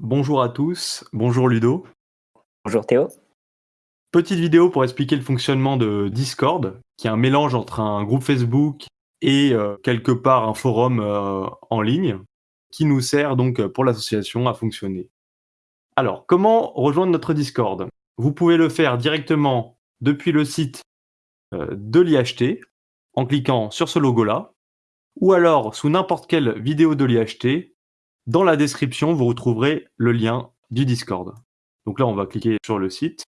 Bonjour à tous, bonjour Ludo. Bonjour Théo. Petite vidéo pour expliquer le fonctionnement de Discord, qui est un mélange entre un groupe Facebook et euh, quelque part un forum euh, en ligne, qui nous sert donc pour l'association à fonctionner. Alors, comment rejoindre notre Discord? Vous pouvez le faire directement depuis le site euh, de l'IHT, en cliquant sur ce logo-là, ou alors sous n'importe quelle vidéo de l'IHT, dans la description, vous retrouverez le lien du Discord. Donc là, on va cliquer sur le site.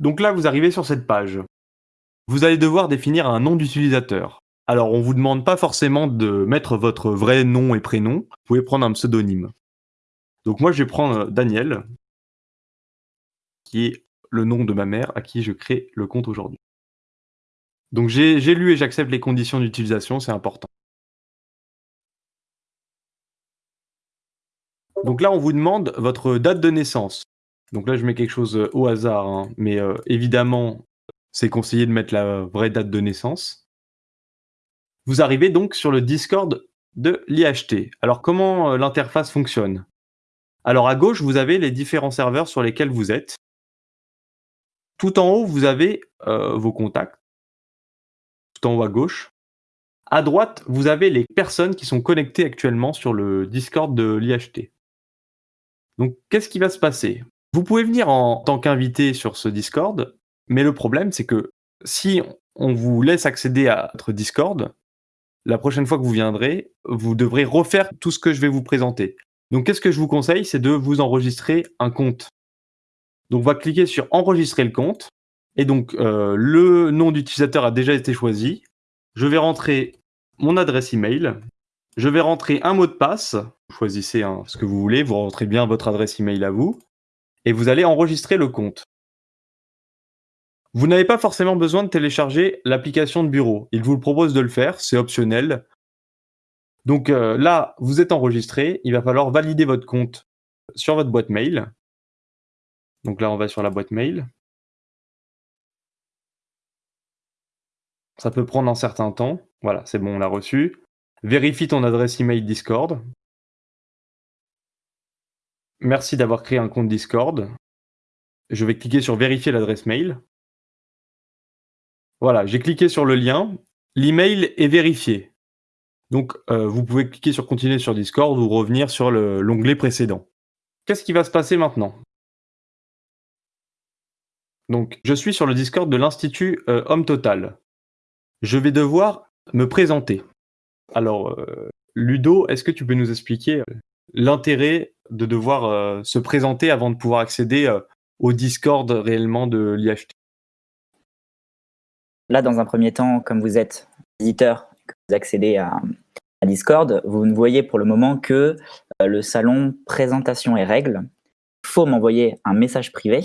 Donc là, vous arrivez sur cette page. Vous allez devoir définir un nom d'utilisateur. Alors, on ne vous demande pas forcément de mettre votre vrai nom et prénom. Vous pouvez prendre un pseudonyme. Donc moi, je vais prendre Daniel, qui est le nom de ma mère à qui je crée le compte aujourd'hui. Donc j'ai lu et j'accepte les conditions d'utilisation, c'est important. Donc là, on vous demande votre date de naissance. Donc là, je mets quelque chose euh, au hasard, hein, mais euh, évidemment, c'est conseillé de mettre la vraie date de naissance. Vous arrivez donc sur le Discord de l'IHT. Alors comment euh, l'interface fonctionne? Alors à gauche, vous avez les différents serveurs sur lesquels vous êtes. Tout en haut, vous avez vos contacts en haut à gauche. À droite, vous avez les personnes qui sont connectées actuellement sur le Discord de l'IHT. Donc, qu'est-ce qui va se passer? Vous pouvez venir en tant qu'invité sur ce Discord, mais le problème, c'est que si on vous laisse accéder à votre Discord, la prochaine fois que vous viendrez, vous devrez refaire tout ce que je vais vous présenter. Donc, qu'est-ce que je vous conseille? C'est de vous enregistrer un compte. Donc, on va cliquer sur enregistrer le compte. Et donc, euh, le nom d'utilisateur a déjà été choisi. Je vais rentrer mon adresse email. Je vais rentrer un mot de passe. Choisissez ce que vous voulez. Vous rentrez bien votre adresse email à vous. Et vous allez enregistrer le compte. Vous n'avez pas forcément besoin de télécharger l'application de bureau. Il vous propose de le faire, c'est optionnel. Donc euh, là, vous êtes enregistré, il va falloir valider votre compte sur votre boîte mail. Donc là, on va sur la boîte mail. Ça peut prendre un certain temps. Voilà, c'est bon, on l'a reçu. Vérifie ton adresse email Discord. Merci d'avoir créé un compte Discord. Je vais cliquer sur vérifier l'adresse mail. Voilà, j'ai cliqué sur le lien. L'email est vérifié. Donc, euh, vous pouvez cliquer sur continuer sur Discord ou revenir sur l'onglet précédent. Qu'est-ce qui va se passer maintenant? Donc, je suis sur le Discord de l'Institut euh, Homme Total je vais devoir me présenter. Alors, euh, Ludo, est-ce que tu peux nous expliquer euh, l'intérêt de devoir euh, se présenter avant de pouvoir accéder au Discord réellement de l'IHT Là, dans un premier temps, comme vous êtes visiteur, que vous accédez à, Discord, vous ne voyez pour le moment que le salon présentation et règles. Il faut m'envoyer un message privé.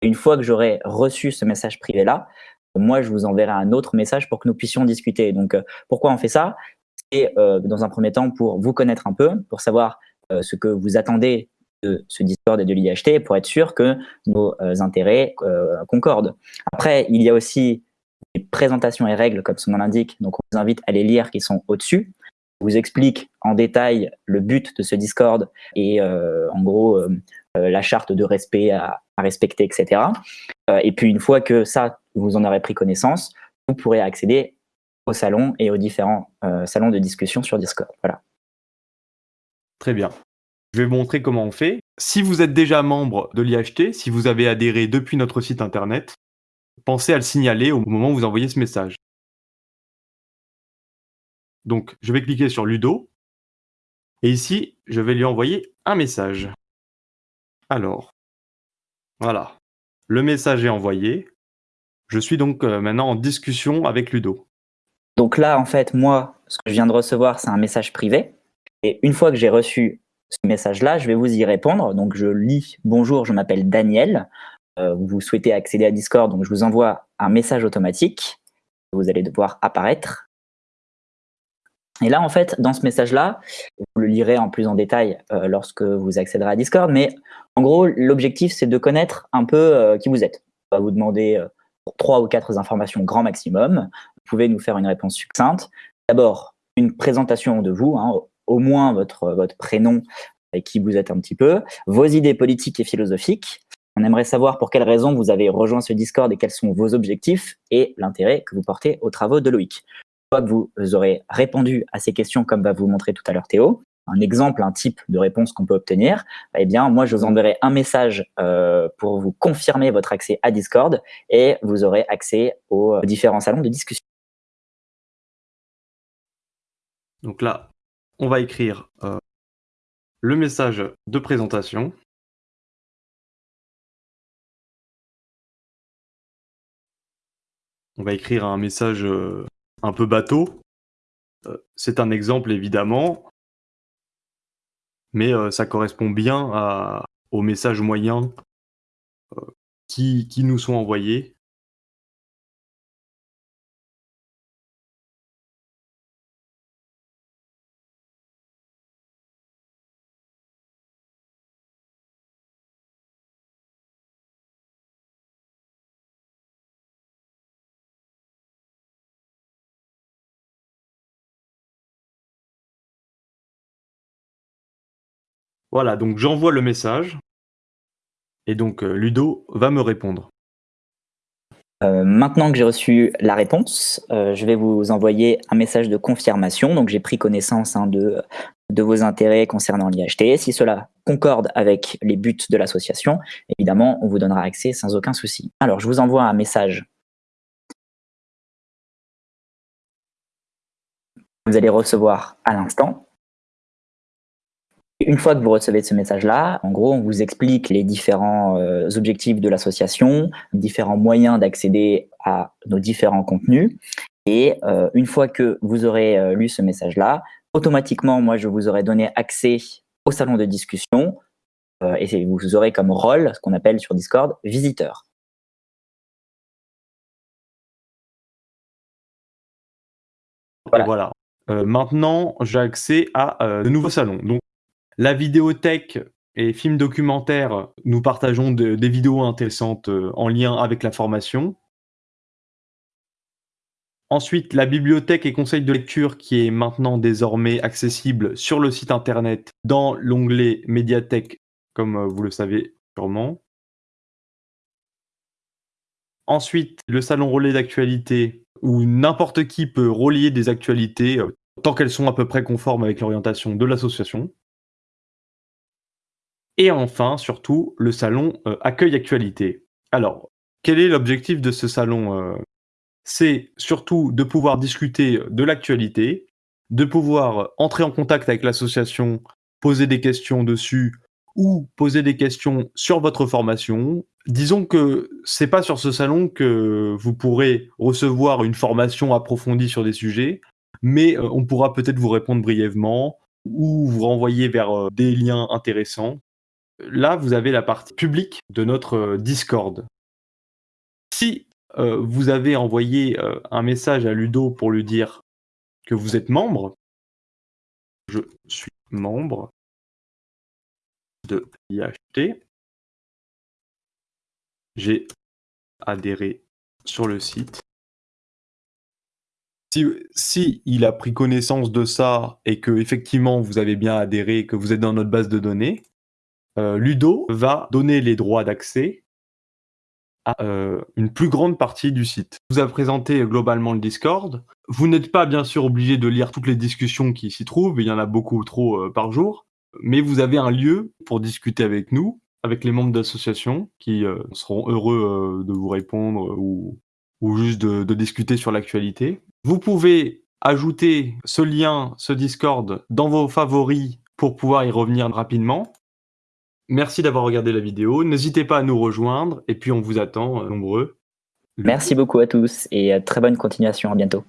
Une fois que j'aurai reçu ce message privé-là, moi, je vous enverrai un autre message pour que nous puissions discuter. Donc, euh, pourquoi on fait ça? C'est euh, dans un premier temps pour vous connaître un peu, pour savoir euh, ce que vous attendez de ce Discord et de l'IHT, pour être sûr que nos intérêts concordent. Après, il y a aussi des présentations et règles, comme son nom l'indique, donc on vous invite à les lire, qui sont au-dessus. Je vous explique en détail le but de ce Discord et en gros la charte de respect à respecter, etc. et puis une fois que ça, vous en aurez pris connaissance, vous pourrez accéder au salon et aux différents euh, salons de discussion sur Discord. Voilà. Très bien. Je vais vous montrer comment on fait. Si vous êtes déjà membre de l'IHT, si vous avez adhéré depuis notre site internet, pensez à le signaler au moment où vous envoyez ce message. Donc, je vais cliquer sur Ludo. Et ici, je vais lui envoyer un message. Alors, voilà. Le message est envoyé. Je suis donc euh, maintenant en discussion avec Ludo. Donc là, en fait, moi, ce que je viens de recevoir, c'est un message privé. Et une fois que j'ai reçu ce message-là, je vais vous y répondre. Donc je lis « Bonjour, je m'appelle Daniel. Euh, vous souhaitez accéder à Discord, donc je vous envoie un message automatique. Vous allez devoir apparaître. Et là, en fait, dans ce message-là, vous le lirez en plus en détail euh, lorsque vous accéderez à Discord, mais en gros, l'objectif, c'est de connaître un peu qui vous êtes. On va vous demander trois ou quatre informations grand maximum. Vous pouvez nous faire une réponse succincte. D'abord, une présentation de vous, hein, au moins votre, prénom et qui vous êtes un petit peu, vos idées politiques et philosophiques. On aimerait savoir pour quelles raisons vous avez rejoint ce Discord et quels sont vos objectifs et l'intérêt que vous portez aux travaux de Loïc. Une fois que vous aurez répondu à ces questions, comme va vous montrer tout à l'heure Théo, un exemple, un type de réponse qu'on peut obtenir, eh bien, moi, je vous enverrai un message euh, pour vous confirmer votre accès à Discord et vous aurez accès aux différents salons de discussion. Donc là, on va écrire euh, le message de présentation. On va écrire un message euh, un peu bateau. C'est un exemple évidemment, mais ça correspond bien aux messages moyens qui, qui nous sont envoyés. Voilà, donc j'envoie le message et donc Ludo va me répondre. Euh, maintenant que j'ai reçu la réponse, euh, je vais vous envoyer un message de confirmation. Donc j'ai pris connaissance hein, de, de vos intérêts concernant l'IHT. Si cela concorde avec les buts de l'association, évidemment, on vous donnera accès sans aucun souci. Alors je vous envoie un message. Vous allez recevoir à l'instant. Une fois que vous recevez ce message-là, en gros, on vous explique les différents euh, objectifs de l'association, différents moyens d'accéder à nos différents contenus. Et euh, une fois que vous aurez euh, lu ce message-là, automatiquement, moi, je vous aurai donné accès au salon de discussion et vous aurez comme rôle, ce qu'on appelle sur Discord, visiteur. Voilà. maintenant, j'ai accès à de nouveaux salons. Donc, la vidéothèque et films documentaires, nous partageons des vidéos intéressantes euh, en lien avec la formation. Ensuite, la bibliothèque et conseil de lecture qui est maintenant désormais accessible sur le site internet dans l'onglet médiathèque, comme euh, vous le savez sûrement. Ensuite, le salon relais d'actualité, où n'importe qui peut relier des actualités, euh, tant qu'elles sont à peu près conformes avec l'orientation de l'association. Et enfin, surtout, le salon euh, Accueil Actualité. Alors, quel est l'objectif de ce salon euh? C'est surtout de pouvoir discuter de l'actualité, de pouvoir entrer en contact avec l'association, poser des questions dessus ou poser des questions sur votre formation. Disons que c'est pas sur ce salon que vous pourrez recevoir une formation approfondie sur des sujets, mais euh, on pourra peut-être vous répondre brièvement ou vous renvoyer vers des liens intéressants Là, vous avez la partie publique de notre euh, Discord. Si euh, vous avez envoyé euh, un message à Ludo pour lui dire que vous êtes membre, je suis membre de l'IHT, j'ai adhéré sur le site. Si, il a pris connaissance de ça et que effectivement vous avez bien adhéré que vous êtes dans notre base de données, Ludo va donner les droits d'accès à euh, une plus grande partie du site. Vous a présenté globalement le Discord. Vous n'êtes pas bien sûr obligé de lire toutes les discussions qui s'y trouvent, il y en a beaucoup trop euh, par jour, mais vous avez un lieu pour discuter avec nous, avec les membres d'association qui seront heureux de vous répondre ou, juste de discuter sur l'actualité. Vous pouvez ajouter ce lien, ce Discord, dans vos favoris pour pouvoir y revenir rapidement. Merci d'avoir regardé la vidéo. N'hésitez pas à nous rejoindre et puis on vous attend euh, nombreux. Merci beaucoup à tous et euh, très bonne continuation. À bientôt.